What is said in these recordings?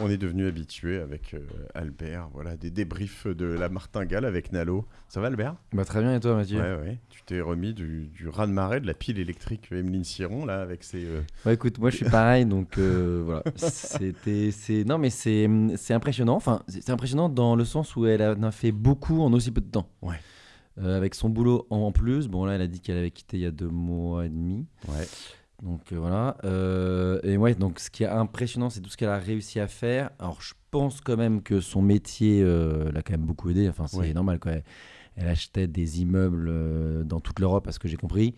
on est devenu habitué avec euh, Albert. Voilà, des débriefs de la martingale avec Nalo. Ça va, Albert? Bah, très bien, et toi, Mathieu? Ouais, ouais. Tu t'es remis du, du raz-de-marée de la pile électrique Emeline Siron, là, avec ses. euh, Ouais, écoute, moi je suis pareil, donc euh, voilà. C'était, c'est, non, mais c'est, c'est impressionnant. Enfin, c'est impressionnant dans le sens où elle en a fait beaucoup en aussi peu de temps. Ouais. Avec son boulot en plus, bon là, elle a dit qu'elle avait quitté il y a deux mois et demi. Ouais. Donc euh, voilà. Euh, et ouais, donc ce qui est impressionnant, c'est tout ce qu'elle a réussi à faire. Alors je pense quand même que son métier euh, l'a quand même beaucoup aidé. Enfin, c'est Ouais. normal quoi. Elle, achetait des immeubles euh, dans toute l'Europe, à ce que j'ai compris.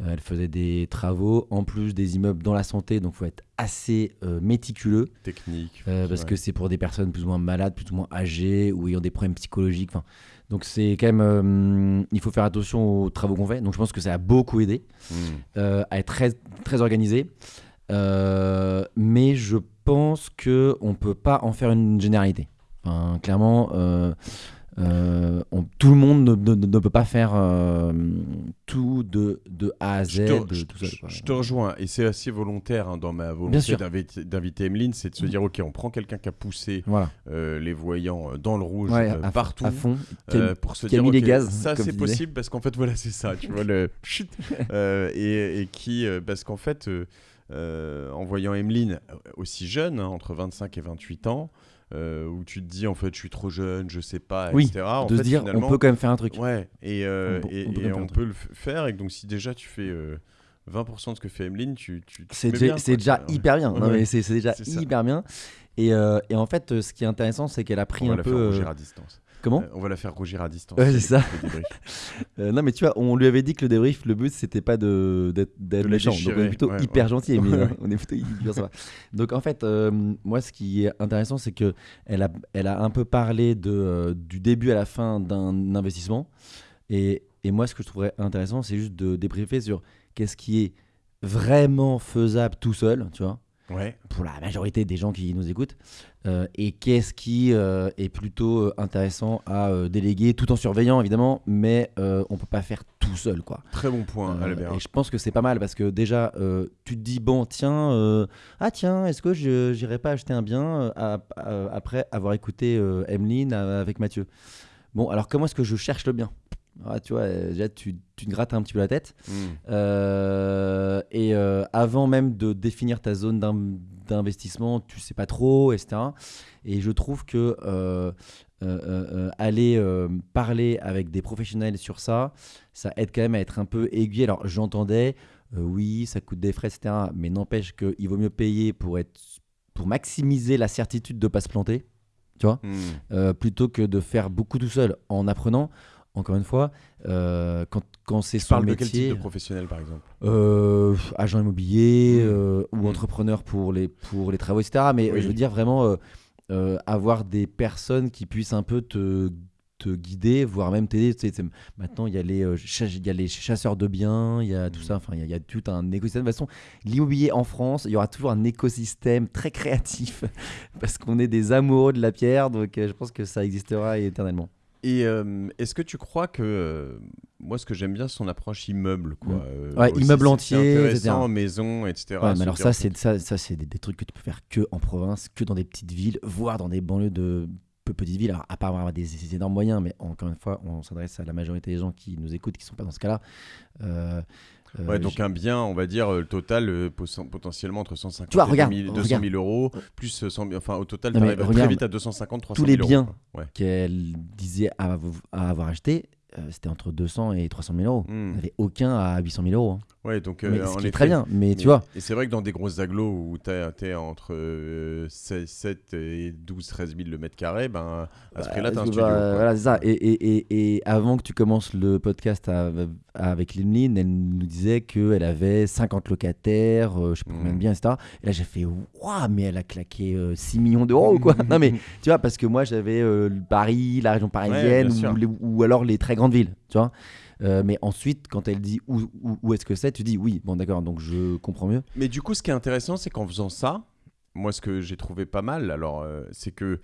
Euh, elle faisait des travaux, en plus des immeubles dans la santé, donc faut être assez euh, méticuleux. Technique. Euh, parce ouais. que c'est pour des personnes plus ou moins malades, plus ou moins âgées ou ayant des problèmes psychologiques. Enfin, donc c'est quand même, euh, il faut faire attention aux travaux qu'on fait. Donc je pense que ça a beaucoup aidé Hmm. à être très, très organisé. Mais je pense que on peut pas en faire une généralité. Enfin, clairement, euh, on- tout le monde ne, ne- ne peut pas faire euh, tout de, de A à Z Je te, de je- tout seul. je- quoi. je te rejoins, et c'est assez volontaire hein, dans ma volonté d'inviter Emeline, c'est de se dire ok, on prend quelqu'un qui a poussé Voilà, euh, les voyants dans le rouge Ouais, à, partout. à fond. pour se qui a dire mis les ok, gaz, ça c'est possible parce qu'en fait voilà c'est ça tu vois le chut et, et qui parce qu'en fait euh, en voyant Emeline euh, aussi jeune hein, entre 25 et 28 ans euh, où tu te dis en fait je suis trop jeune je sais pas Oui, etc en de fait, se dire, on peut quand même faire un truc. ouais et, euh, On peut- on et on le faire et donc si déjà tu fais euh, 20% de ce que fait Emeline tu, tu tu C'est déjà, ouais. hyper bien. Non, Ouais. mais c'est c'est déjà ça. hyper bien. Et, et en fait, ce qui est intéressant, c'est qu'elle a pris on va un la peu. faire à distance Comment Euh, on va la faire rougir à distance Ouais, c'est ça. Euh, non, mais tu vois, on lui avait dit que le débrief, le but, c'était pas de- d'être méchant. Donc, on est plutôt ouais, hyper ouais. gentil, ouais. on est plutôt hyper sympa. Donc, en fait, euh, moi, ce qui est intéressant, c'est que elle a, elle a un peu parlé de, du début à la fin d'un investissement. Et, et moi, ce que je trouverais intéressant, c'est juste de débriefer sur qu'est-ce qui est vraiment faisable tout seul, tu vois ouais pour la majorité des gens qui nous écoutent, euh, et qu'est-ce qui euh, est plutôt euh, intéressant à euh, déléguer, tout en surveillant évidemment, mais on peut pas faire tout seul quoi. très bon point Albert et je pense que c'est pas mal parce que déjà tu te dis bon tiens ah tiens est-ce que je j'irai pas acheter un bien à- à- après avoir écouté Emeline avec Mathieu? Bon alors comment est-ce que je cherche le bien? Ah, tu vois, euh, déjà tu, tu te grattes un petit peu la tête. Hmm. Euh, et euh, avant même de définir ta zone d'in- d'investissement, tu sais pas trop, etc. Et je trouve que euh, aller parler avec des professionnels sur ça, ça aide quand même à être un peu aiguillé. Alors j'entendais, oui, ça coûte des frais, etc. Mais n'empêche qu'il vaut mieux payer pour, être, pour maximiser la certitude de ne pas se planter, tu vois Hmm. plutôt que de faire beaucoup tout seul en apprenant. Encore une fois, euh, quand, quand c'est son parles de quel métier, type de professionnel par exemple? euh, agent immobilier Mm. euh, ou Mm. entrepreneur pour les, pour les travaux, etc. Mais Oui. je veux dire vraiment avoir des personnes qui puissent un peu te, te guider, voire même t'aider. Tu sais, c'est- maintenant, il y, a les, il y a les chasseurs de biens, il y a tout Mm. ça. Enfin, il y, a- il y a tout un écosystème. De toute façon, l'immobilier en France, il y aura toujours un écosystème très créatif parce qu'on est des amoureux de la pierre. Donc, je pense que ça existera éternellement. Et euh, est-ce que tu crois que euh, moi ce que j'aime bien c'est son approche immeuble quoi Mm. euh, Ouais, aussi, immeuble entier, c'est intéressant, etc. maison etc. Ouais, mais alors ça, c'est ça, ça c'est des, des trucs que tu peux faire que en province, que dans des petites villes, voire dans des banlieues de peu petites villes. Alors, à part avoir des, des énormes moyens, mais encore une fois, on s'adresse à la majorité des gens qui nous écoutent, qui sont pas dans ce cas-là. Euh, euh, Ouais, donc un bien, on va dire, euh, le total euh, potentiellement entre 150 Tu vois, et regarde, 2000 200 regarde. 000 euros, plus 100 000 enfin au total, tu arrives très vite à 250, 300 tous les 000 euros, biens quoi. Ouais. qu'elle disait à, à avoir acheté, euh, c'était entre 200 et 300 000 euros. Hmm. Il n'y avait aucun à 800 000 euros. hein. Ouais, donc euh, Mais en ce qui est effet, très bien, mais, mais- tu vois, Et c'est vrai que dans des grosses agglos où tu es entre euh, 16, 7 et 12, 13 000 le mètre carré, ben, à ce prix-là, tu as un Bah, studio. bah, voilà, c'est ça. Et, et, et, et avant que tu commences le podcast à- avec Limline, elle nous disait qu'elle avait 50 locataires, euh, je sais pas combien de Mm. biens, etc. Et là, j'ai fait Waouh, mais elle a claqué euh, 6 millions d'euros ou quoi Non, mais tu vois, parce que moi, j'avais euh, Paris, la région parisienne, ou alors les très grandes villes, tu vois. Euh, mais ensuite, quand elle dit où, où, où est-ce que c'est, tu dis oui, bon, d'accord, donc je comprends mieux. Mais du coup, ce qui est intéressant, c'est qu'en faisant ça, moi, ce que j'ai trouvé pas mal, alors, euh, c'est que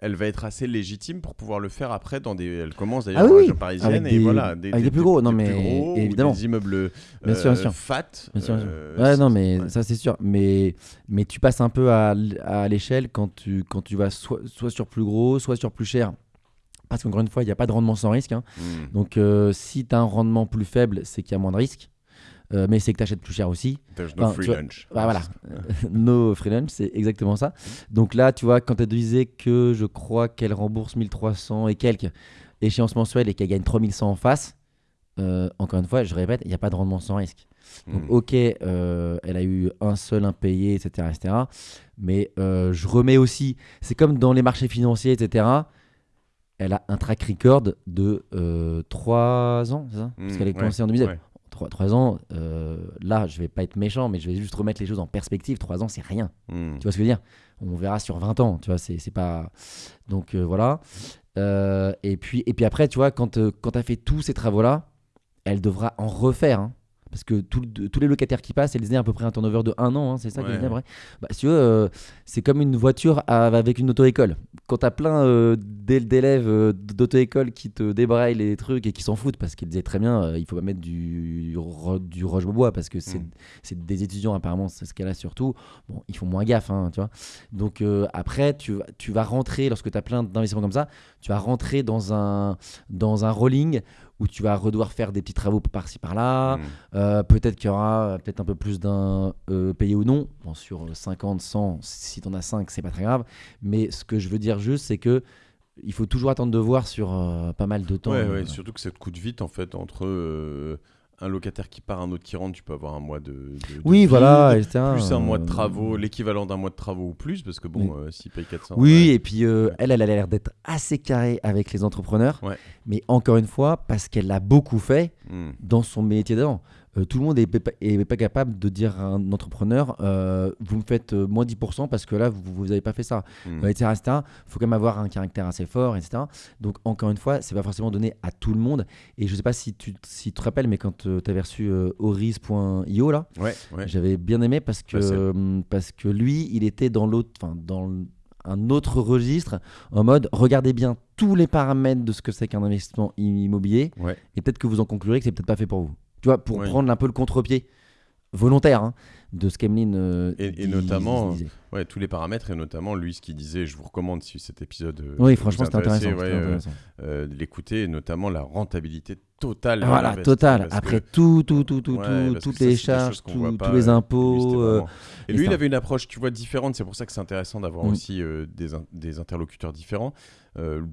elle va être assez légitime pour pouvoir le faire après dans des. Elle commence d'ailleurs Ah oui, oui. région parisienne Avec et des- voilà. avec des plus gros, non, mais évidemment. Des immeubles Bien sûr, bien euh, sûr. fat. Bien sûr, bien sûr. euh, Ouais, non, mais ouais. ça c'est sûr. Mais, mais tu passes un peu à, à l'échelle quand tu, quand tu vas soit, soit sur plus gros, soit sur plus cher. Parce qu'encore une fois, il n'y a pas de rendement sans risque. hein. Hmm. Donc euh, si tu as un rendement plus faible, c'est qu'il y a moins de risque. Euh, mais c'est que tu achètes plus cher aussi. There's no enfin, free tu vois, lunch. Bah, voilà, no free lunch, c'est exactement ça. Donc là, tu vois, quand elle disait que je crois qu'elle rembourse 1300 et quelques échéances mensuelles et qu'elle gagne 3100 en face, euh, encore une fois, je répète, il n'y a pas de rendement sans risque. Donc, Hmm. ok, euh, elle a eu un seul impayé, etc. etc. mais je remets aussi, c'est comme dans les marchés financiers, etc. Elle a un track record de 3 ans, c'est ça? Parce Hmm, qu'elle est ouais, commencée en 2017. ouais. 3, ans, euh, là, je vais pas être méchant, mais je vais juste remettre les choses en perspective. 3 ans, c'est rien. Hmm. Tu vois ce que je veux dire? On verra sur 20 ans, tu vois, c'est c'est pas... Donc euh, voilà. Euh, et, puis, et puis après, tu vois, quand, euh, quand tu as fait tous ces travaux-là, elle devra en refaire. hein. Parce que tout tous les locataires qui passent, elle disait à peu près un turnover de un an, hein, c'est ça Ouais. disait après bah, Si tu veux, euh, c'est comme une voiture à- avec une auto-école. Quand tu as plein euh, d'é- d'élèves euh, d'auto-école qui te débraillent les trucs et qui s'en foutent, parce qu'ils disaient très bien, euh, il faut pas mettre du, du roche-bois, parce que c'est Mm. c'est des étudiants apparemment, c'est ce qu'elle a surtout. Bon, ils font moins gaffe, hein, tu vois. Donc après, tu, vas- tu vas rentrer, lorsque tu as plein d'investissements comme ça, tu vas rentrer dans un, dans un rolling où tu vas devoir faire des petits travaux par-ci par-là. Hmm. Euh, peut-être qu'il y aura peut-être un peu plus d'un euh, payé ou non. Bon, sur 50, 100, si tu en as 5, c'est pas très grave. Mais ce que je veux dire juste, c'est que il faut toujours attendre de voir sur euh, pas mal de temps. Ouais, ouais, surtout que ça te coûte vite en fait entre un locataire qui part, un autre qui rentre, tu peux avoir un mois de. de- de oui, vide, voilà, etc. Plus un mois de Euh, travaux, l'équivalent d'un mois de travaux ou plus, parce que bon, Oui. euh, s'il paye 400. Oui, ouais. et puis euh, elle, elle a l'air d'être assez carrée avec les entrepreneurs. Ouais. Mais encore une fois, parce qu'elle l'a beaucoup fait Hmm. dans son métier d'avant. Euh, tout le monde n'est pas, capable de dire à un entrepreneur euh, vous me faites euh, moins 10% parce que là vous n'avez pas fait ça Hmm. euh, etc. Il faut quand même avoir un caractère assez fort, etc. Donc, encore une fois, c'est pas forcément donné à tout le monde. Et je sais pas si tu, si tu te rappelles, mais quand tu avais reçu Horis.io, là, Ouais, ouais. j'avais bien aimé parce que, parce que lui, il était dans l'autre, enfin, dans un autre registre, en mode regardez bien tous les paramètres de ce que c'est qu'un investissement immobilier, et peut-être que vous en conclurez que c'est peut-être pas fait pour vous. Tu vois, pour prendre un peu le contre-pied volontaire hein, de ce qu'Emeline euh, Et- et dis- notamment. Ouais, tous les paramètres, et notamment lui, ce qu'il disait, je vous recommande si cet épisode. euh, Oui, franchement, intéresse, intéressant. ouais, euh, intéressant. euh, l'écouter, notamment la rentabilité totale. Voilà, l'investissement, total. parce que- Après tout, tout, tout, tout, Ouais, tout, parce toutes les c'est charges, tout- tous les lui, impôts. euh, vraiment- Et lui, il avait une approche, tu vois, différente. C'est pour ça que c'est intéressant d'avoir Mm. aussi des, in- des interlocuteurs différents.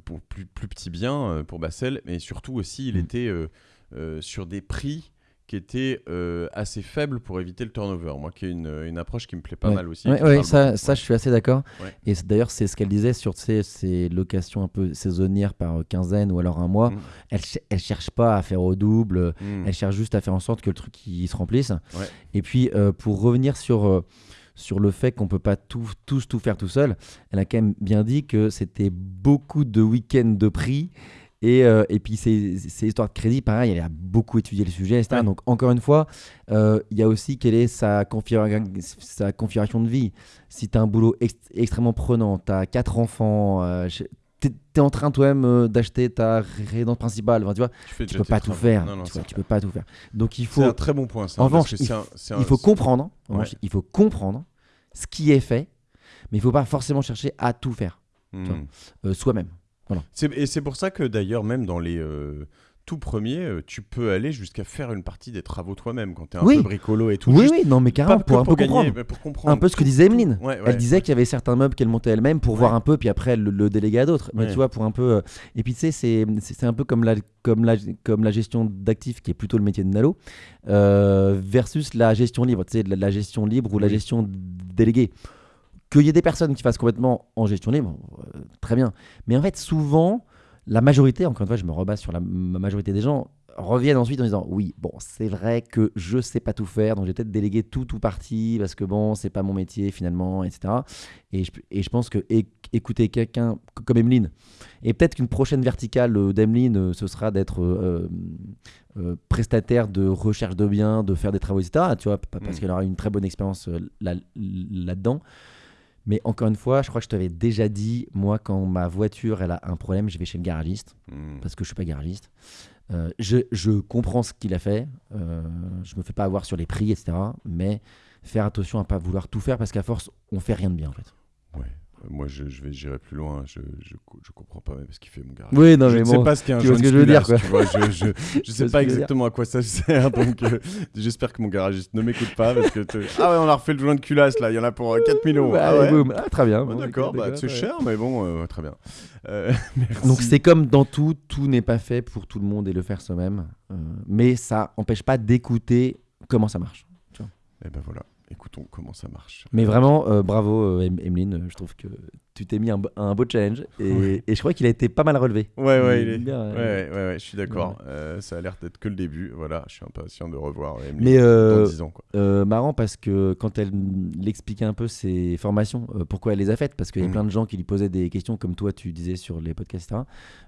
Pour plus, plus petit bien pour Bassel, mais surtout aussi, il Mm. était sur des prix qui étaient euh, assez faibles pour éviter le turnover. Moi, qui est une, une approche qui me plaît pas Ouais. mal aussi. Ouais, parle ça, beaucoup. ça, je suis assez d'accord. Ouais. Et d'ailleurs, c'est ce qu'elle disait sur sais, ces locations un peu saisonnières par quinzaine ou alors un mois. Mm. Elle, elle cherche pas à faire au double. Mm. Elle cherche juste à faire en sorte que le truc il se remplisse. Et puis, euh, pour revenir sur, euh, sur le fait qu'on peut pas tout, tous tout faire tout seul, elle a quand même bien dit que c'était beaucoup de week-ends de prix. Et, euh, et puis, ces, ces histoires de crédit, pareil, elle a beaucoup étudié le sujet, etc. Ouais. Donc, encore une fois, euh, il y a aussi quelle est sa, configura- sa configuration de vie. Si tu as un boulot ex- extrêmement prenant, tu as quatre enfants, euh, t'es es en train toi-même euh, d'acheter ta résidence principale, enfin, tu vois, Tu, tu peux pas tout faire. Non, non, tu, c'est vois, tu peux pas tout faire. Donc, il C'est faut, un très bon point. Ça, En revanche, il c'est un- c'est un- il faut comprendre, en Ouais. revanche, il faut comprendre ce qui est fait, mais il faut pas forcément chercher à tout faire Mm. euh, soi-même. Et c'est pour ça que d'ailleurs, même dans les euh, tout premiers, euh, tu peux aller jusqu'à faire une partie des travaux toi-même quand tu es un Oui. peu bricolo et tout. Oui, oui, non, mais carrément, pour un peu gagner, comprendre. pour. Un peu ce que disait. Emeline. Ouais, ouais. Elle disait qu'il y avait certains meubles qu'elle montait elle-même pour Ouais. voir un peu, puis après elle le, le déléguer à d'autres. Mais tu vois, pour un peu. euh, Et puis tu sais, c'est un peu comme la, comme la, comme la gestion d'actifs, qui est plutôt le métier de Nalo, euh, versus la gestion libre. Tu sais, la, la gestion libre ou la gestion déléguée. Qu'il y ait des personnes qui fassent complètement en gestion libre, euh, très bien. Mais en fait, souvent, la majorité, encore une fois, je me rebase sur la ma majorité des gens, reviennent ensuite en disant oui, bon, c'est vrai que je sais pas tout faire, donc j'ai peut-être délégué tout ou partie parce que bon, c'est pas mon métier finalement, etc. Et je, et je pense que écouter quelqu'un comme Emeline, et peut-être qu'une prochaine verticale euh, d'Emeline, euh, ce sera d'être euh, euh, prestataire de recherche de biens, de faire des travaux, etc. Tu vois, pa- parce Mm. qu'elle aura une très bonne expérience là- là-dedans. Mais encore une fois, je crois que je t'avais déjà dit, moi, quand ma voiture elle a un problème, je vais chez le garagiste Hmm. parce que je suis pas garagiste. Euh, je, je comprends ce qu'il a fait. Euh, je me fais pas avoir sur les prix, etc. Mais faire attention à pas vouloir tout faire parce qu'à force, on fait rien de bien en fait. Ouais. Euh, Moi, je, je vais j'irai plus loin. Je, je, co- je comprends pas même ce qu'il fait mon garage. Oui, non, je mais ne sais pas ce qu'est un jaune ce que je veux dire, tu vois, je, je, je sais pas exactement à quoi ça sert, donc euh, j'espère que mon garagiste ne m'écoute pas parce que ah ouais, on a refait le joint de culasse là, il y en a pour euh, 4 millions. Bah, ah ouais. boum. Ah, très bien. Bon, D'accord, bah, c'est cher, mais bon, euh, très bien. Euh, merci. Donc c'est comme dans tout, tout n'est pas fait pour tout le monde et le faire soi-même. Euh, mais ça empêche pas d'écouter comment ça marche. Et ben voilà, écoutons comment ça marche. Mais vraiment, euh, bravo euh, Em- Emeline, euh, je trouve que tu t'es mis un, beau challenge et, Ouais. et je crois qu'il a été pas mal relevé. Ouais, ouais, il est. bien, Ouais, euh, ouais, ouais, ouais, je suis d'accord. Euh, ça a l'air d'être que le début. Voilà, je suis impatient de revoir Emily Mais, dans 10 ans. Quoi. Marrant parce que quand elle mm, expliquait un peu ses formations, pourquoi elle les a faites, parce qu'il y a Mhm. plein de gens qui lui posaient des questions comme toi tu disais sur les podcasts, etc.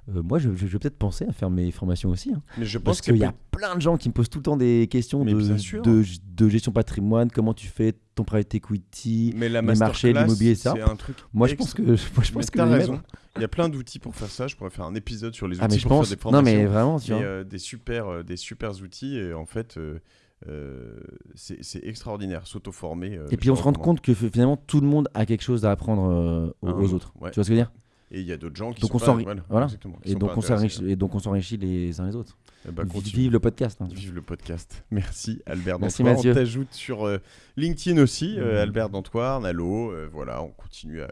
Moi je, je- je vais peut-être penser à faire mes formations aussi. hein. Mais je pense parce qu'il y a plein de gens qui me posent tout le temps des questions de, de gestion patrimoine, comment tu fais ton private equity. mais la les marchés, l'immobilier, ça. un truc. Moi je pense que, moi, je pense que raison. mettre. Il y a plein d'outils pour faire ça. Je pourrais faire un épisode sur les outils Ah mais je pour pense. faire des Non formations. mais vraiment, tu vois. euh, des super, euh, des super outils. Et en fait, euh, euh, c'est extraordinaire. S'auto-former. euh, Et puis on se rend compte que finalement tout le monde a quelque chose à apprendre aux, Un aux autre, autres. ouais. Tu vois ce que je veux dire? Et il y a d'autres gens qui Donc sont on pas- voilà, voilà. exactement, qui Et sont donc, pas on s'enrichit, intéressés. et donc on s'enrichit les uns les autres. Eh ben. Vive le podcast. hein. Vive le podcast. Merci Albert Merci, Dantoir. Mathieu. On t'ajoute sur euh, LinkedIn aussi, euh, Mhm. Albert Dantoir, Nalo. euh, voilà, on continue à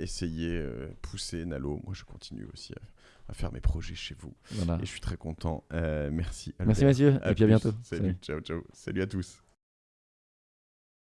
essayer, pousser Nalo. Moi, je continue aussi à, à faire mes projets chez vous. Voilà. Et je suis très content. Merci Albert. Merci Mathieu, À et puis à bientôt. Salut, ciao, ciao. Salut à tous.